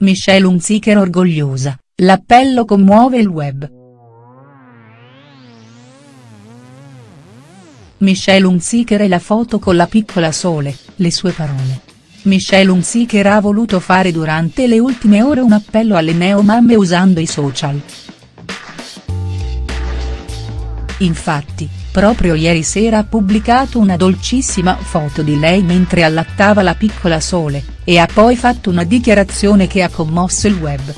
Michelle Hunziker orgogliosa, l'appello commuove il web. Michelle Hunziker e la foto con la piccola Sole, le sue parole. Michelle Hunziker ha voluto fare durante le ultime ore un appello alle neomamme usando i social. Infatti, proprio ieri sera ha pubblicato una dolcissima foto di lei mentre allattava la piccola Sole, e ha poi fatto una dichiarazione che ha commosso il web.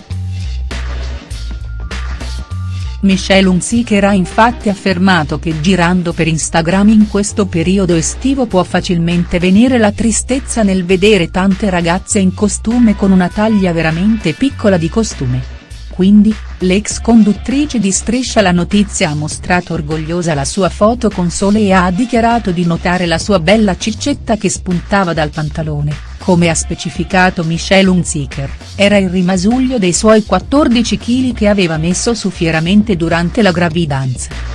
Michelle Hunziker ha infatti affermato che girando per Instagram in questo periodo estivo può facilmente venire la tristezza nel vedere tante ragazze in costume con una taglia veramente piccola di costume quindi, l'ex conduttrice di Striscia la notizia ha mostrato orgogliosa la sua foto con Sole e ha dichiarato di notare la sua bella ciccetta che spuntava dal pantalone, come ha specificato Michelle Hunziker, era il rimasuglio dei suoi 14 kg che aveva messo su fieramente durante la gravidanza.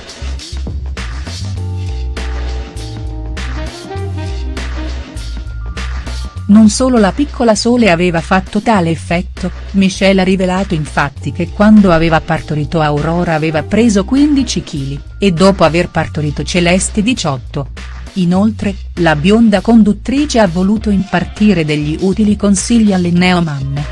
Non solo la piccola Sole aveva fatto tale effetto, Michelle ha rivelato infatti che quando aveva partorito Aurora aveva preso 15 kg, e dopo aver partorito Celeste 18. Inoltre, la bionda conduttrice ha voluto impartire degli utili consigli alle neomamme.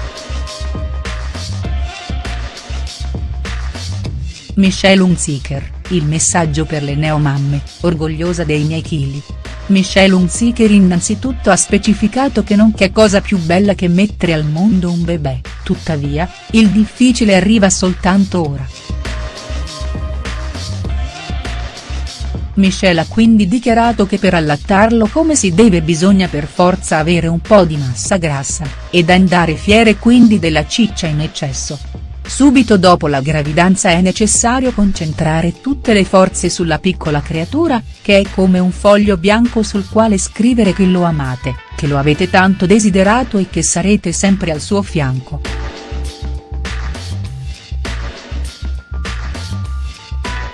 Michelle Hunziker, il messaggio per le neomamme, orgogliosa dei miei chili. Michelle Hunziker innanzitutto ha specificato che non c'è cosa più bella che mettere al mondo un bebè, tuttavia, il difficile arriva soltanto ora. Michelle ha quindi dichiarato che per allattarlo come si deve bisogna per forza avere un po' di massa grassa, ed andare fiere quindi della ciccia in eccesso. Subito dopo la gravidanza è necessario concentrare tutte le forze sulla piccola creatura, che è come un foglio bianco sul quale scrivere che lo amate, che lo avete tanto desiderato e che sarete sempre al suo fianco.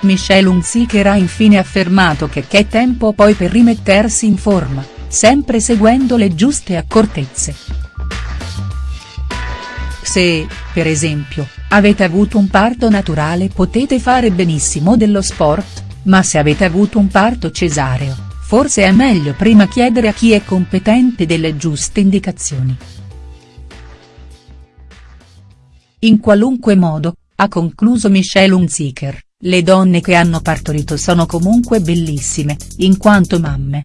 Michelle Hunziker ha infine affermato che c'è tempo poi per rimettersi in forma, sempre seguendo le giuste accortezze. Se, per esempio, avete avuto un parto naturale potete fare benissimo dello sport, ma se avete avuto un parto cesareo, forse è meglio prima chiedere a chi è competente delle giuste indicazioni. In qualunque modo, ha concluso Michelle Hunziker, le donne che hanno partorito sono comunque bellissime, in quanto mamme.